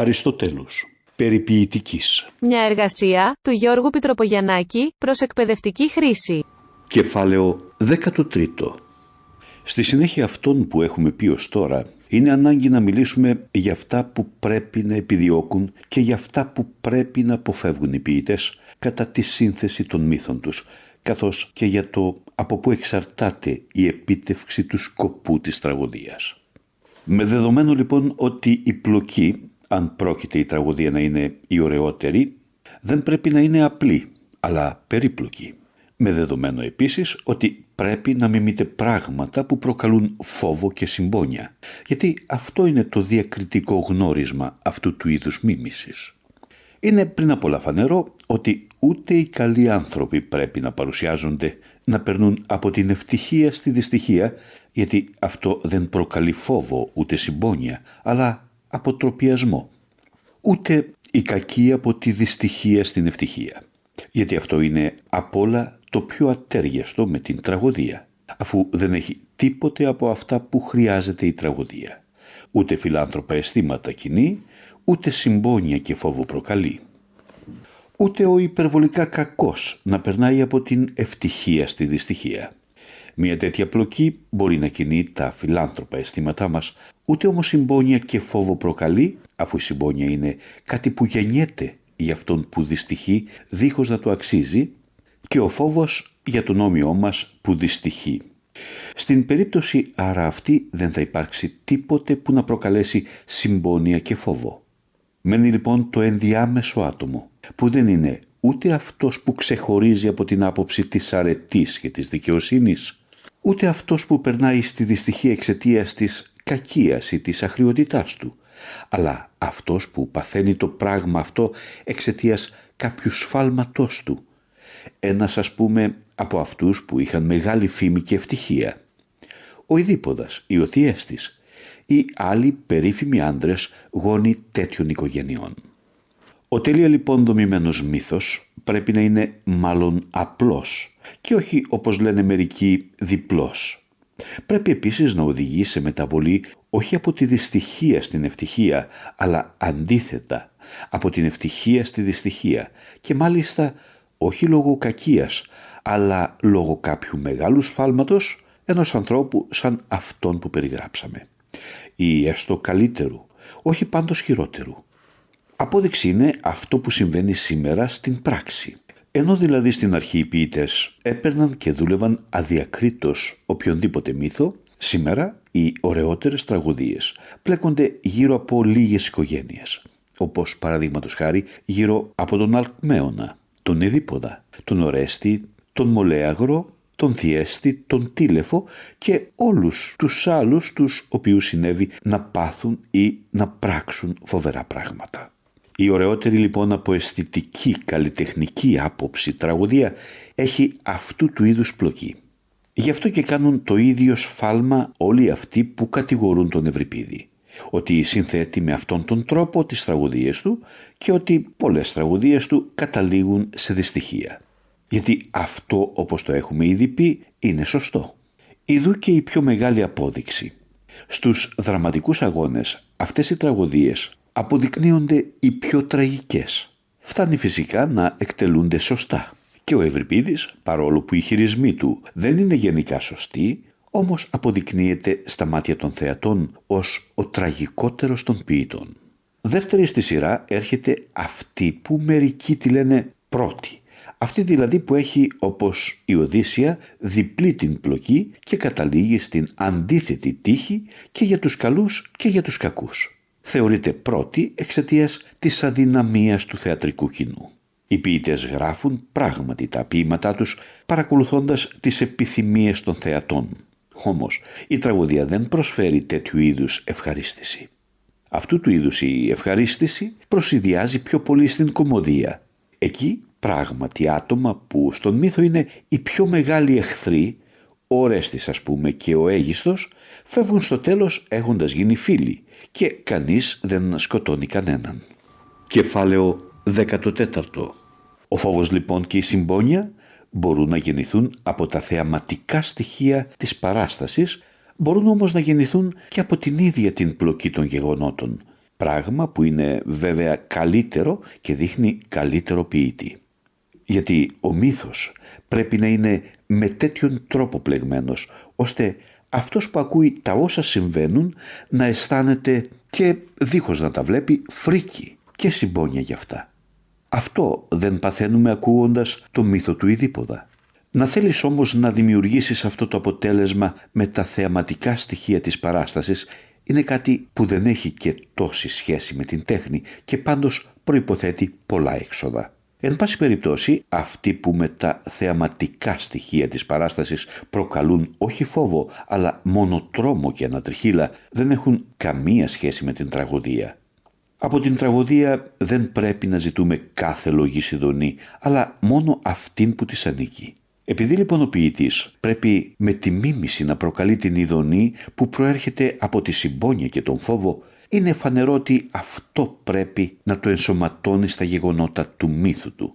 Αριστοτέλους Περιποιητικής Μια εργασία του Γιώργου Πιτροπογιαννάκη προς εκπαιδευτική χρήση. Κεφάλαιο 13 Στη συνέχεια αυτών που έχουμε πει ως τώρα, είναι ανάγκη να μιλήσουμε για αυτά που πρέπει να επιδιώκουν και για αυτά που πρέπει να αποφεύγουν οι ποιητές κατά τη σύνθεση των μύθων τους, καθώς και για το από πού εξαρτάται η επίτευξη του σκοπού της τραγωδίας. Με δεδομένο λοιπόν ότι η πλοκή, αν πρόκειται η τραγωδία να είναι η ωραιότερη, δεν πρέπει να είναι απλή, αλλά περίπλοκη. Με δεδομένο επίσης ότι πρέπει να μιμείτε πράγματα που προκαλούν φόβο και συμπόνια, γιατί αυτό είναι το διακριτικό γνώρισμα αυτού του είδους μίμησης. Είναι πριν από όλα φανερό ότι ούτε οι καλοί άνθρωποι πρέπει να παρουσιάζονται να περνούν από την ευτυχία στη δυστυχία, γιατί αυτό δεν προκαλεί φόβο ούτε συμπόνια, αλλά αποτροπιασμό. Ούτε η κακή από τη δυστυχία στην ευτυχία, γιατί αυτό είναι απ' όλα το πιο ατέριαστο με την τραγωδία, αφού δεν έχει τίποτε από αυτά που χρειάζεται η τραγωδία. Ούτε φιλάνθρωπα αισθήματα κοινή, ούτε συμπόνια και φόβο προκαλεί. Ούτε ο υπερβολικά κακός να περνάει από την ευτυχία στη δυστυχία. Μια τέτοια πλοκή μπορεί να κινεί τα φιλάνθρωπα αισθήματά μας, ούτε όμως συμπόνια και φόβο προκαλεί, αφού η συμπόνια είναι κάτι που γεννιέται για αυτόν που δυστυχεί δίχως να το αξίζει και ο φόβος για τον όμοιό μας που δυστυχεί. Στην περίπτωση άρα αυτή δεν θα υπάρξει τίποτε που να προκαλέσει συμπόνια και φόβο. Μένει λοιπόν το ενδιάμεσο άτομο, που δεν είναι ούτε αυτός που ξεχωρίζει από την άποψη της αρετής και της δικαιοσύνης, ούτε αυτός που περνάει στη δυστυχία εξαιτία της κακίας ή της αχριότητάς του, αλλά αυτός που παθαίνει το πράγμα αυτό εξαιτίας κάποιου σφάλματός του. Ένας ας πούμε από αυτούς που είχαν μεγάλη φήμη και ευτυχία. Ο Ιδίποδας, η Οθιέστης, ή άλλοι περίφημοι άντρες γόνοι τέτοιων οικογενειών. Ο τέλεια λοιπόν δομημένος μύθος πρέπει να είναι μάλλον απλός και όχι όπως λένε μερικοί διπλός. Πρέπει επίσης να οδηγεί σε μεταβολή όχι από τη δυστυχία στην ευτυχία, αλλά αντίθετα από την ευτυχία στη δυστυχία και μάλιστα όχι λόγω κακίας, αλλά λόγω κάποιου μεγάλου σφάλματος ενός ανθρώπου σαν αυτόν που περιγράψαμε ή έστω καλύτερου, όχι πάντως χειρότερου. Απόδειξη είναι αυτό που συμβαίνει σήμερα στην πράξη. Ενώ δηλαδή στην αρχή οι ποιητές έπαιρναν και δούλευαν αδιακρίτως οποιονδήποτε μύθο, σήμερα οι ωραιότερες τραγωδίες πλέκονται γύρω από λίγες οικογένειες, όπως παραδείγματος χάρη γύρω από τον Αλκμαίωνα, τον Εδίποδα, τον Ορέστη, τον Μολέαγρο, τον Θιέστη, τον Τίλεφο και όλους τους άλλους τους οποίους συνέβη να πάθουν ή να πράξουν φοβερά πράγματα. Η ωραιότερη λοιπόν από αισθητική καλλιτεχνική άποψη τραγωδία έχει αυτού του είδους πλοκή. Γι' αυτό και κάνουν το ίδιο σφάλμα όλοι αυτοί που κατηγορούν τον Ευρυπίδη ότι συνθέτει με αυτόν τον τρόπο τις τραγωδίες του και ότι πολλές τραγωδίες του καταλήγουν σε δυστυχία γιατί αυτό όπως το έχουμε ήδη πει είναι σωστό. Ιδού και η πιο μεγάλη απόδειξη. Στους δραματικούς αγώνες αυτές οι τραγωδίες αποδεικνύονται οι πιο τραγικές. Φτάνει φυσικά να εκτελούνται σωστά. Και ο Ευρυπίδης, παρόλο που οι χειρισμοί του δεν είναι γενικά σωστοί, όμως αποδεικνύεται στα μάτια των θεατών ως ο τραγικότερος των ποιητών. Δεύτερη στη σειρά έρχεται αυτή που μερικοί τη λένε πρώτη αυτή δηλαδή που έχει όπως η Οδύσσια διπλή την πλοκή και καταλήγει στην αντίθετη τύχη και για τους καλούς και για τους κακούς. Θεωρείται πρώτη εξαιτίας της αδυναμίας του θεατρικού κοινού. Οι ποιητές γράφουν πράγματι τα ποίηματά τους παρακολουθώντας τις επιθυμίες των θεατών. Όμως η τραγωδία δεν προσφέρει τέτοιου είδους ευχαρίστηση. Αυτού του είδους η ευχαρίστηση προσυδειάζει πιο πολύ στην κομμωδία. Εκεί πράγματι άτομα που στον μύθο είναι οι πιο μεγάλοι εχθροί, ο Ρέστης ας πούμε και ο Αίγιστος, φεύγουν στο τέλος έχοντας γίνει φίλοι και κανείς δεν σκοτώνει κανέναν. Κεφάλαιο 14 Ο φόβος λοιπόν και η συμπόνια μπορούν να γεννηθούν από τα θεαματικά στοιχεία της παράστασης, μπορούν όμως να γεννηθούν και από την ίδια την πλοκή των γεγονότων, πράγμα που είναι βέβαια καλύτερο και δείχνει καλύτερο ποιητή. Γιατί ο μύθος πρέπει να είναι με τέτοιον τρόπο πλεγμένος, ώστε αυτός που ακούει τα όσα συμβαίνουν να αισθάνεται και δίχως να τα βλέπει φρίκι και συμπόνια γι' αυτά. Αυτό δεν παθαίνουμε ακούγοντας το μύθο του Ιδίποδα. Να θέλεις όμως να δημιουργήσεις αυτό το αποτέλεσμα με τα θεαματικά στοιχεία της παράστασης είναι κάτι που δεν έχει και τόση σχέση με την τέχνη και πάντως προϋποθέτει πολλά έξοδα. Εν πάση περιπτώσει, αυτοί που με τα θεαματικά στοιχεία της παράστασης προκαλούν όχι φόβο, αλλά μόνο τρόμο και ανατριχύλα, δεν έχουν καμία σχέση με την τραγωδία. Από την τραγωδία δεν πρέπει να ζητούμε κάθε λογή συντονή, αλλά μόνο αυτήν που της ανήκει. Επειδή λοιπόν ο ποιητής πρέπει με τη μίμηση να προκαλεί την ειδονή που προέρχεται από τη συμπόνια και τον φόβο, είναι φανερό ότι αυτό πρέπει να το ενσωματώνει στα γεγονότα του μύθου του.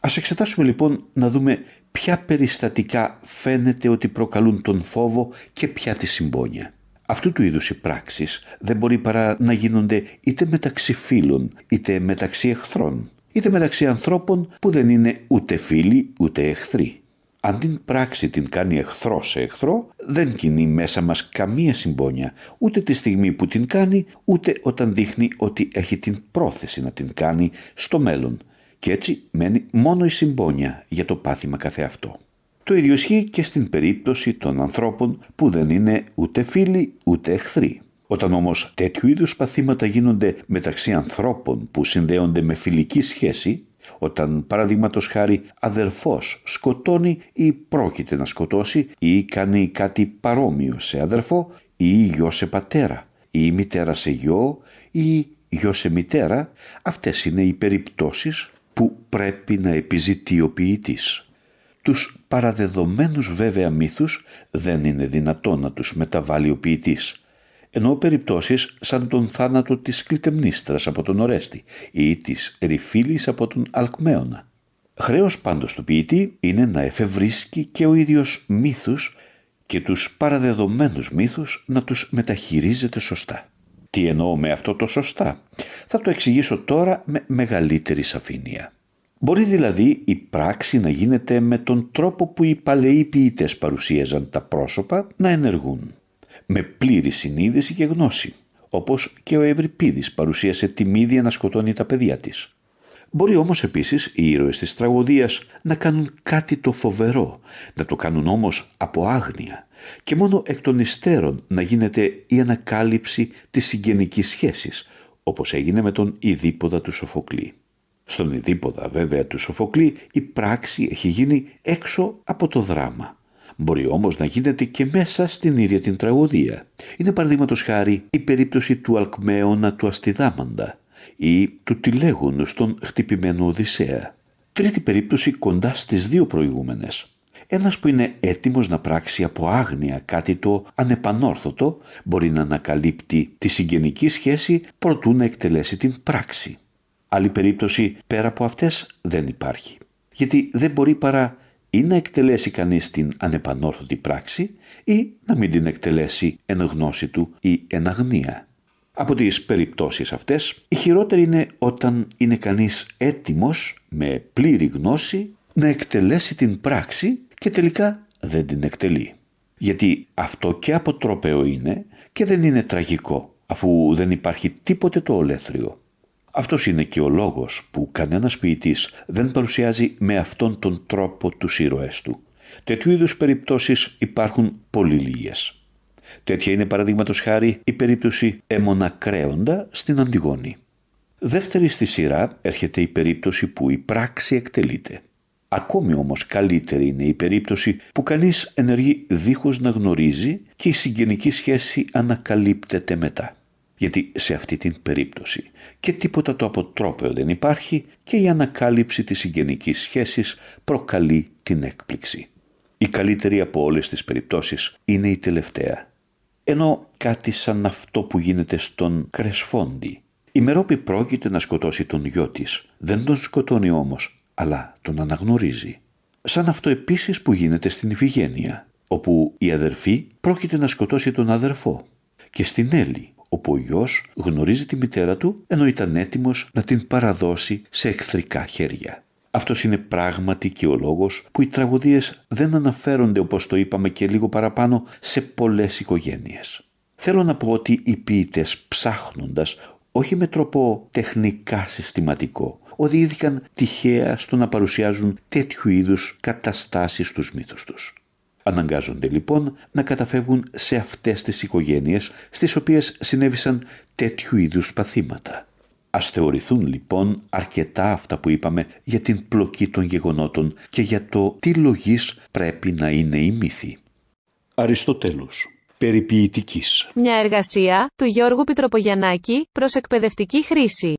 Ας εξετάσουμε λοιπόν να δούμε ποια περιστατικά φαίνεται ότι προκαλούν τον φόβο και ποια τη συμπόνια. Αυτού του είδους οι πράξεις δεν μπορεί παρά να γίνονται είτε μεταξύ φίλων είτε μεταξύ εχθρών είτε μεταξύ ανθρώπων που δεν είναι ούτε φίλοι ούτε εχθροί. Αν την πράξη την κάνει εχθρό σε εχθρό, δεν κινεί μέσα μας καμία συμπόνια, ούτε τη στιγμή που την κάνει, ούτε όταν δείχνει ότι έχει την πρόθεση να την κάνει στο μέλλον. Και έτσι μένει μόνο η συμπόνια για το πάθημα καθεαυτό. Το ίδιο ισχύει και στην περίπτωση των ανθρώπων που δεν είναι ούτε φίλοι ούτε εχθροί. Όταν όμως τέτοιου είδους παθήματα γίνονται μεταξύ ανθρώπων που συνδέονται με φιλική σχέση, όταν παραδείγματος χάρη αδερφός σκοτώνει ή πρόκειται να σκοτώσει ή κάνει κάτι παρόμοιο σε αδερφό ή γιο σε πατέρα ή μητέρα σε γιο ή γιο σε μητέρα, αυτές είναι οι περιπτώσεις που πρέπει να επιζητεί ο ποιητής. Τους παραδεδομένους βέβαια μύθους δεν είναι δυνατό να τους μεταβάλει ο ποιητής ενώ περιπτώσεις σαν τον θάνατο της Κλητεμνίστρας από τον Ορέστη ή της Ρηφίλης από τον Αλκμαίωνα. Χρέος πάντως του ποιητή είναι να εφευρίσκει και ο ίδιος μύθους και τους παραδεδομένους μύθους να τους μεταχειρίζεται σωστά. Τι εννοώ με αυτό το σωστά; Θα το εξηγήσω τώρα με μεγαλύτερη σαφήνεια. Μπορεί δηλαδή η πράξη να γίνεται με τον τρόπο που οι παλαιοί ποιητές παρουσίαζαν τα πρόσωπα να ενεργούν με πλήρη συνείδηση και γνώση, όπως και ο Ευρυπίδης παρουσίασε τη μύδια να σκοτώνει τα παιδιά της. Μπορεί όμως επίσης οι ήρωες της τραγωδίας να κάνουν κάτι το φοβερό, να το κάνουν όμως από άγνοια και μόνο εκ των υστέρων να γίνεται η ανακάλυψη της συγγενικής σχέσης, όπως έγινε με τον Ιδίποδα του Σοφοκλή. Στον Ιδίποδα βέβαια του Σοφοκλή η πράξη έχει γίνει έξω από το δράμα. Μπορεί όμως να γίνεται και μέσα στην ίδια την τραγωδία. Είναι παραδείγματος χάρη η περίπτωση του Αλκμαίωνα του Αστιδάμαντα ή του Τηλέγωνου στον χτυπημένο Οδυσσέα. Τρίτη περίπτωση κοντά στις δύο προηγούμενες. Ένας που είναι έτοιμος να πράξει από άγνοια κάτι το ανεπανόρθωτο μπορεί να ανακαλύπτει τη συγγενική σχέση προτού να εκτελέσει την πράξη. Άλλη περίπτωση πέρα από αυτές δεν υπάρχει. Γιατί δεν μπορεί παρά ή να εκτελέσει κανείς την ανεπανόρθωτη πράξη ή να μην την εκτελέσει εν γνώση του ή εν αγνία. Από τις περιπτώσεις αυτές, η χειρότερη είναι όταν είναι κανείς έτοιμος με πλήρη γνώση να εκτελέσει την πράξη και τελικά δεν την εκτελεί. Γιατί αυτό και αποτρόπαιο είναι και δεν είναι τραγικό αφού δεν υπάρχει τίποτε το ολέθριο. Αυτός είναι και ο λόγος που κανένας ποιητής δεν παρουσιάζει με αυτόν τον τρόπο τους ήρωές του. Τέτοιου είδους περιπτώσεις υπάρχουν πολύ λίγες. Τέτοια είναι παραδείγματος χάρη η περίπτωση Κρέοντα στην Αντιγόνη. Δεύτερη στη σειρά έρχεται η περίπτωση που η πράξη εκτελείται. Ακόμη όμως καλύτερη είναι η περίπτωση που κανείς ενεργεί δίχως να γνωρίζει και η συγγενική σχέση ανακαλύπτεται μετά γιατί σε αυτή την περίπτωση και τίποτα το αποτρόπαιο δεν υπάρχει και η ανακάλυψη της συγγενικής σχέσης προκαλεί την έκπληξη. Η καλύτερη από όλες τις περιπτώσεις είναι η τελευταία. Ενώ κάτι σαν αυτό που γίνεται στον Κρεσφόντι. Η Μερόπη πρόκειται να σκοτώσει τον γιο της. Δεν τον σκοτώνει όμως, αλλά τον αναγνωρίζει. Σαν αυτό επίσης που γίνεται στην Ιφηγένεια, όπου η αδερφή πρόκειται να σκοτώσει τον αδερφό. Και στην Έλλη, όπου ο γιος γνωρίζει τη μητέρα του ενώ ήταν έτοιμος να την παραδώσει σε εχθρικά χέρια. Αυτός είναι πράγματι και ο λόγος που οι τραγωδίες δεν αναφέρονται όπως το είπαμε και λίγο παραπάνω σε πολλές οικογένειες. Θέλω να πω ότι οι ποιητές ψάχνοντας όχι με τρόπο τεχνικά συστηματικό οδηγήθηκαν τυχαία στο να παρουσιάζουν τέτοιου είδους καταστάσεις στους μύθους τους. Αναγκάζονται λοιπόν να καταφεύγουν σε αυτές τις οικογένειες στις οποίες συνέβησαν τέτοιου είδους παθήματα. Ας θεωρηθούν λοιπόν αρκετά αυτά που είπαμε για την πλοκή των γεγονότων και για το τι λογής πρέπει να είναι η μύθη. Αριστοτέλους Περιποιητικής Μια εργασία του Γιώργου Πιτροπογιαννάκη προς εκπαιδευτική χρήση.